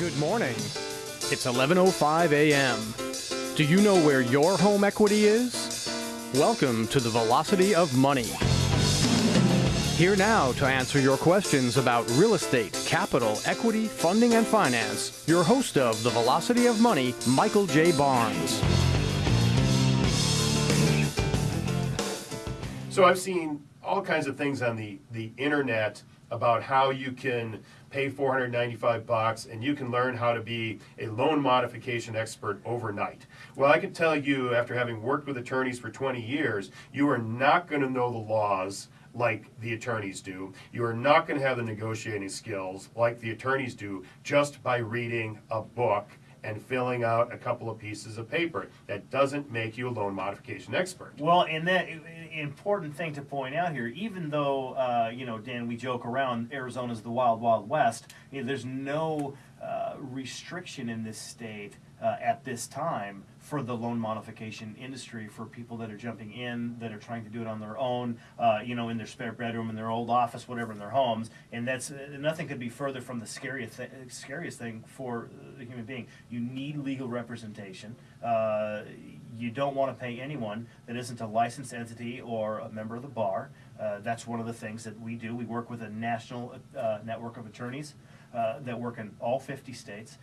Good morning. It's 11:05 a.m. Do you know where your home equity is? Welcome to the Velocity of Money. Here now to answer your questions about real estate, capital, equity, funding, and finance, your host of the Velocity of Money, Michael J. Barnes. So I've seen all kinds of things on the, the internet about how you can pay 495 bucks and you can learn how to be a loan modification expert overnight. Well, I can tell you after having worked with attorneys for 20 years, you are not going to know the laws like the attorneys do. You are not going to have the negotiating skills like the attorneys do just by reading a book and filling out a couple of pieces of paper. That doesn't make you a loan modification expert. Well, and that important thing to point out here, even though uh, you know, Dan, we joke around Arizona's the wild, wild west. You know, there's no uh, restriction in this state uh, at this time for the loan modification industry for people that are jumping in that are trying to do it on their own uh, you know in their spare bedroom in their old office whatever in their homes and that's uh, nothing could be further from the scariest, th- scariest thing for the human being you need legal representation uh, you don't want to pay anyone that isn't a licensed entity or a member of the bar. Uh, that's one of the things that we do. We work with a national uh, network of attorneys uh, that work in all 50 states.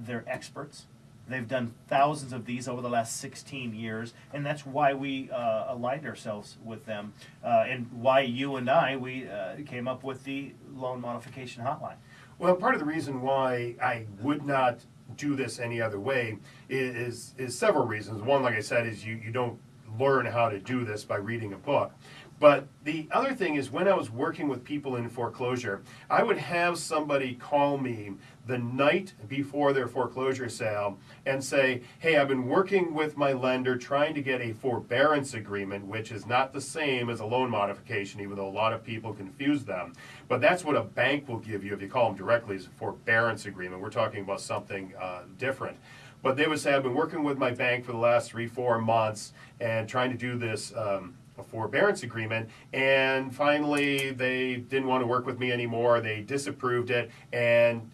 They're experts. They've done thousands of these over the last 16 years, and that's why we uh, aligned ourselves with them, uh, and why you and I we uh, came up with the loan modification hotline. Well, part of the reason why I would not do this any other way is is several reasons. One, like I said, is you you don't learn how to do this by reading a book. But the other thing is, when I was working with people in foreclosure, I would have somebody call me the night before their foreclosure sale and say, Hey, I've been working with my lender trying to get a forbearance agreement, which is not the same as a loan modification, even though a lot of people confuse them. But that's what a bank will give you if you call them directly as a forbearance agreement. We're talking about something uh, different. But they would say, I've been working with my bank for the last three, four months and trying to do this. Um, a forbearance agreement, and finally they didn't want to work with me anymore. They disapproved it, and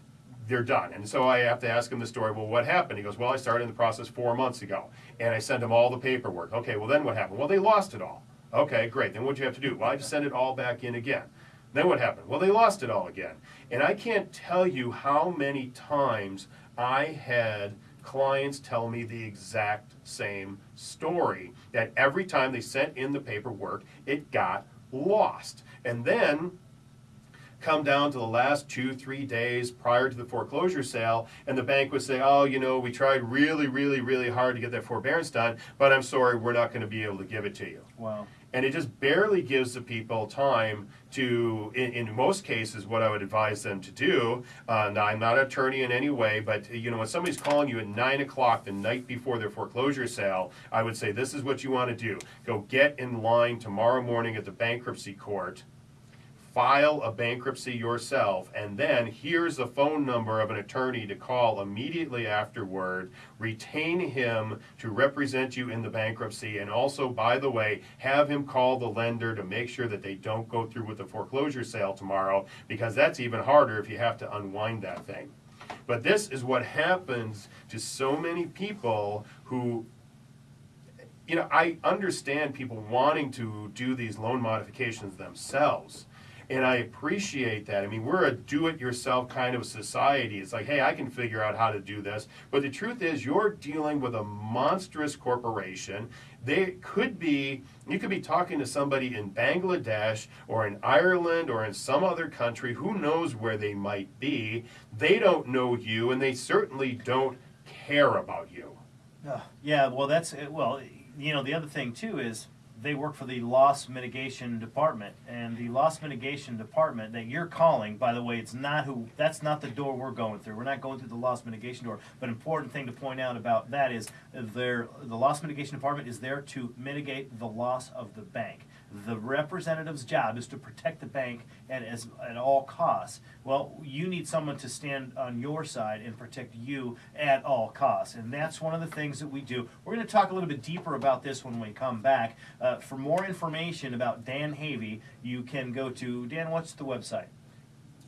they're done. And so I have to ask him the story. Well, what happened? He goes, Well, I started in the process four months ago, and I sent him all the paperwork. Okay, well then what happened? Well, they lost it all. Okay, great. Then what'd you have to do? Well, I just sent it all back in again. Then what happened? Well, they lost it all again. And I can't tell you how many times I had clients tell me the exact same story that every time they sent in the paperwork, it got lost. And then come down to the last two, three days prior to the foreclosure sale, and the bank would say, Oh, you know, we tried really, really, really hard to get that forbearance done, but I'm sorry, we're not going to be able to give it to you. Wow. And it just barely gives the people time to in, in most cases what i would advise them to do. Uh, now i'm not an attorney in any way but you know when somebody's calling you at 9 o'clock the night before their foreclosure sale i would say this is what you want to do. Go get in line tomorrow morning at the bankruptcy court file a bankruptcy yourself, and then here's the phone number of an attorney to call immediately afterward. Retain him to represent you in the bankruptcy, and also, by the way, have him call the lender to make sure that they don't go through with the foreclosure sale tomorrow, because that's even harder if you have to unwind that thing. But this is what happens to so many people who you know, I understand people wanting to do these loan modifications themselves and I appreciate that. I mean, we're a do it yourself kind of society. It's like, hey, I can figure out how to do this. But the truth is, you're dealing with a monstrous corporation. They could be, you could be talking to somebody in Bangladesh or in Ireland or in some other country. Who knows where they might be? They don't know you, and they certainly don't care about you. Uh, yeah, well, that's, well, you know, the other thing too is, they work for the loss mitigation department and the loss mitigation department that you're calling by the way it's not who that's not the door we're going through we're not going through the loss mitigation door but important thing to point out about that is their the loss mitigation department is there to mitigate the loss of the bank the representative's job is to protect the bank at, as, at all costs. Well, you need someone to stand on your side and protect you at all costs. And that's one of the things that we do. We're going to talk a little bit deeper about this when we come back. Uh, for more information about Dan Havey, you can go to, Dan, what's the website?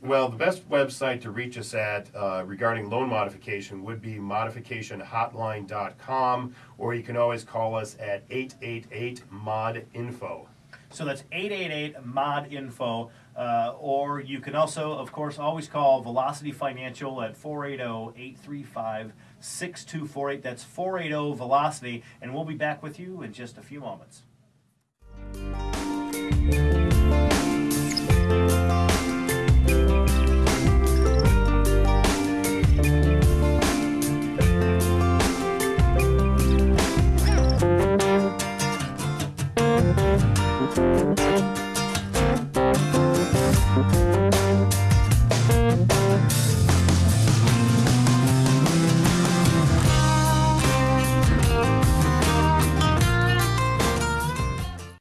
Well, the best website to reach us at uh, regarding loan modification would be modificationhotline.com, or you can always call us at 888 mod info. So that's 888 mod info. Uh, or you can also, of course, always call Velocity Financial at 480 835 6248. That's 480 Velocity. And we'll be back with you in just a few moments. Bye.